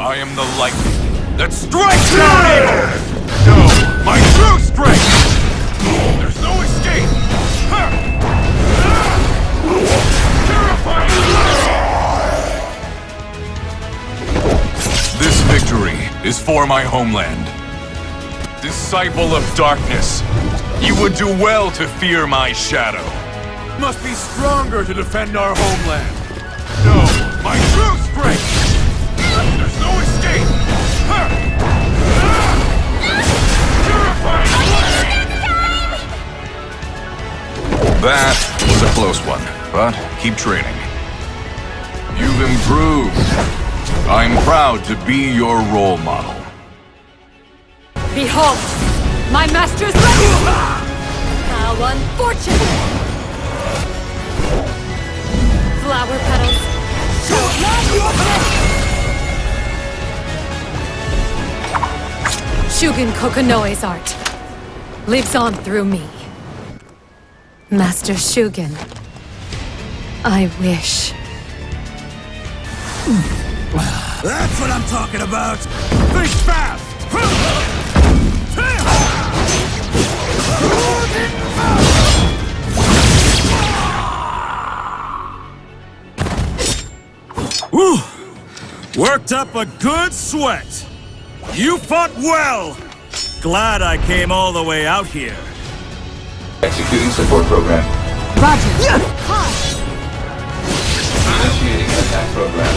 I am the lightning that strikes down evil! No, my true strength! There's no escape! Terrifying! This victory is for my homeland. Disciple of darkness, you would do well to fear my shadow. Must be stronger to defend our homeland. No, my true strength! That was a close one, but keep training. You've improved. I'm proud to be your role model. Behold! My master's ready! How unfortunate! Flower petals! Shugen Kokonoe's art lives on through me. Master Shugen, I wish. That's what I'm talking about! Think fast! Woo! Worked up a good sweat! You fought well! Glad I came all the way out here. Executing support program. Roger. Initiating attack program.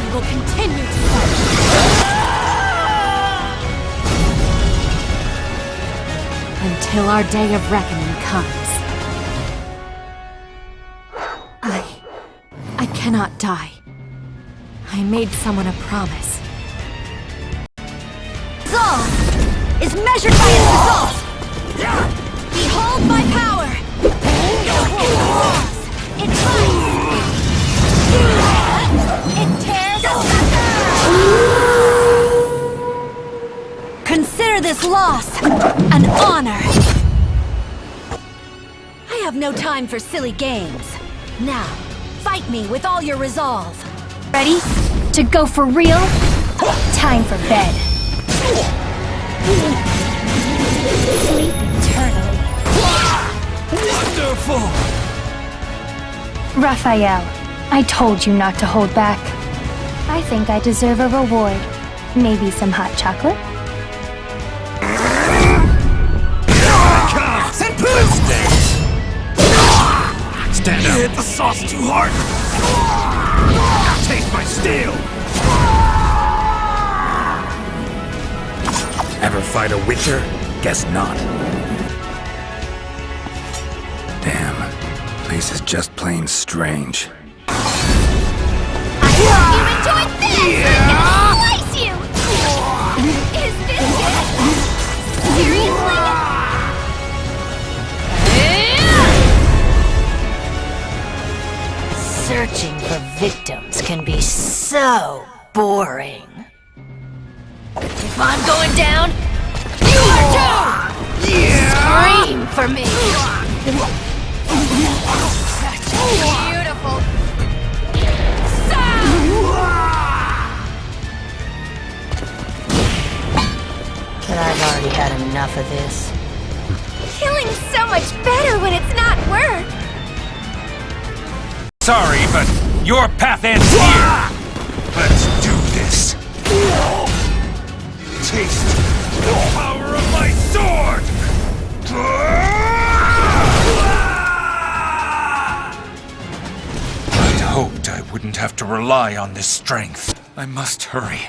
We will continue to fight. Until our day of reckoning comes. I... I cannot die. I made someone a promise. Is measured by its results! Behold my power! It bites! It tears Consider this loss an honor! I have no time for silly games. Now, fight me with all your resolve. Ready? To go for real? Time for bed. Sleep eternally. Wonderful! Raphael, I told you not to hold back. I think I deserve a reward. Maybe some hot chocolate? Stand up! You Hit the sauce too hard! Taste my steel! Fight a witcher? Guess not. Damn. Place is just plain strange. You enjoyed this! I can slice you! Is this it? Searching for victims can be so boring. If I'm going down, you are too! Scream for me! Beautiful! But I've already had enough of this. Killing's so much better when it's not work! Sorry, but your path ends here! Let's do this! Taste the power of my sword! Rely on this strength. I must hurry,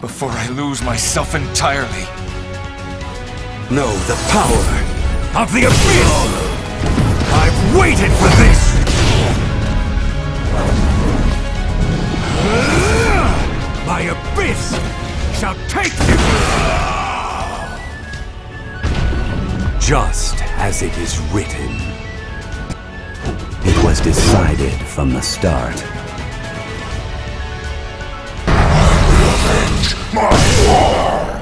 before I lose myself entirely. Know the power of the Abyss! I've waited for this! My Abyss shall take you! Just as it is written. It was decided from the start. My war!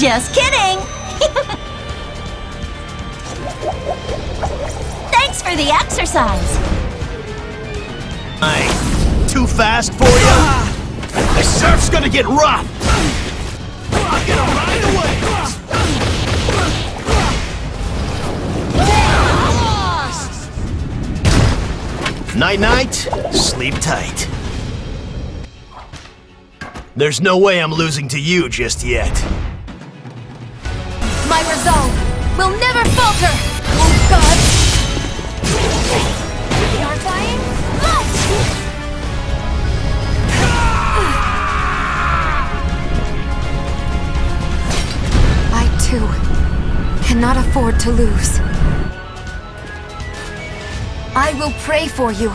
Just kidding! Thanks for the exercise! Hey, too fast for you? The surf's gonna get rough! Night-night, sleep tight. There's no way I'm losing to you just yet. Will never falter! Oh god! Purifying light! I too cannot afford to lose. I will pray for you.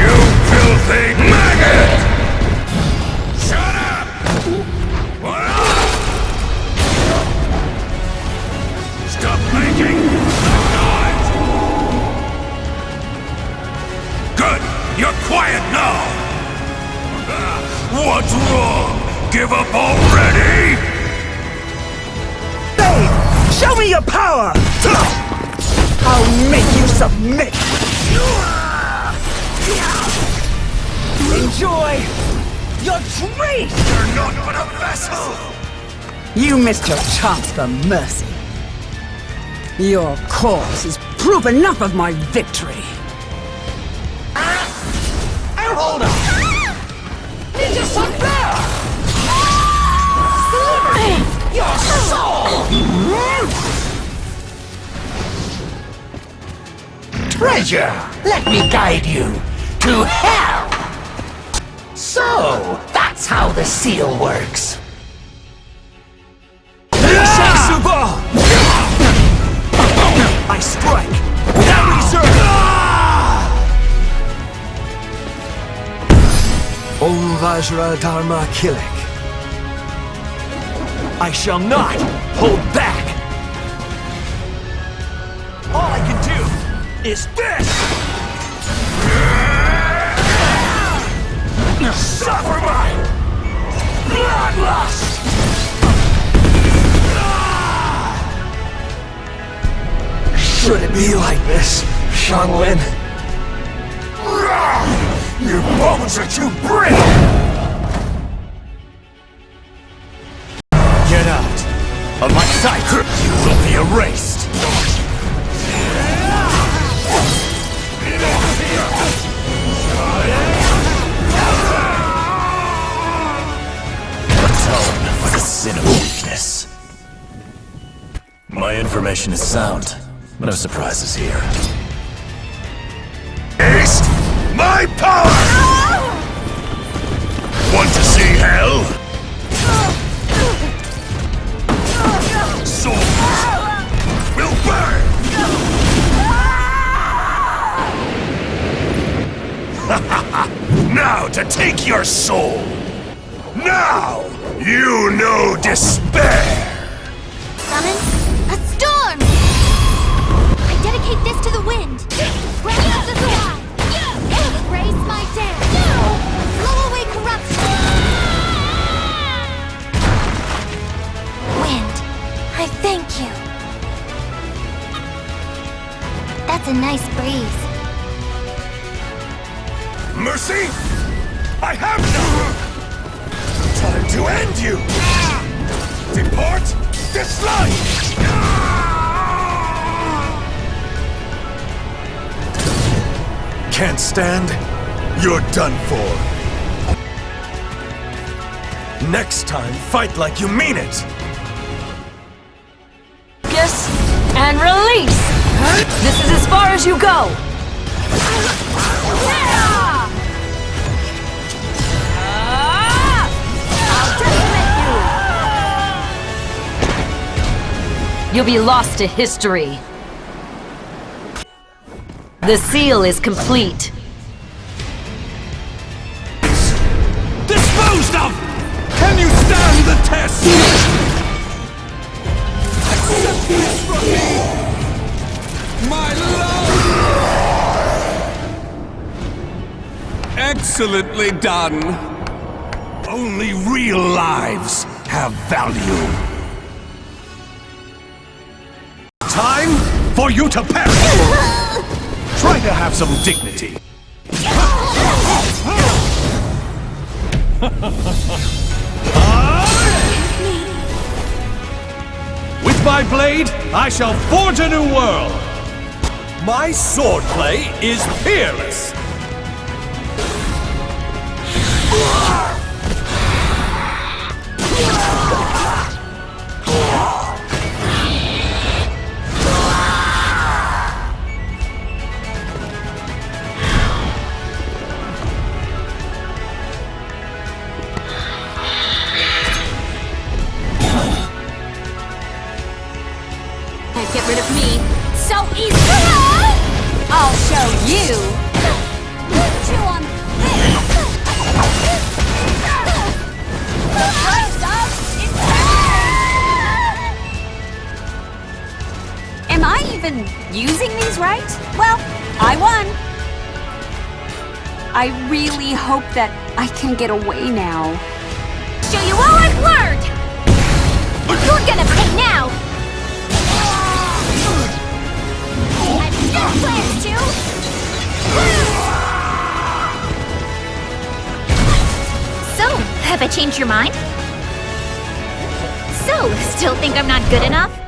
You filthy maggot! Submit! Enjoy your treat! You're not but a vessel! You missed your chance for mercy. Your cause is proof enough of my victory. Ah! Oh, hold on! Treasure! Let me guide you to hell! So, that's how the seal works. I strike without reserve! Om Vajra Dharma Kilik. I shall not hold back! Is this! Suffer my bloodlust! Should it be like this, Shanglin? Your bones are too brittle! Information is sound. No surprises here. Taste my power! Want to see hell? Souls will burn! now to take your soul! Now you know despair! End you! Depart this life! Can't stand? You're done for. Next time, fight like you mean it! Focus and release! This is as far as you go! You'll be lost to history. The seal is complete. Disposed of! Can you stand the test? Accept this from me! My love! Excellently done! Only real lives have value. Time for you to perish! Try to have some dignity. With my blade, I shall forge a new world! My swordplay is peerless! I really hope that I can get away now. Show you all I've learned! You're gonna pay now! I've still plans to! So, have I changed your mind? So, still think I'm not good enough?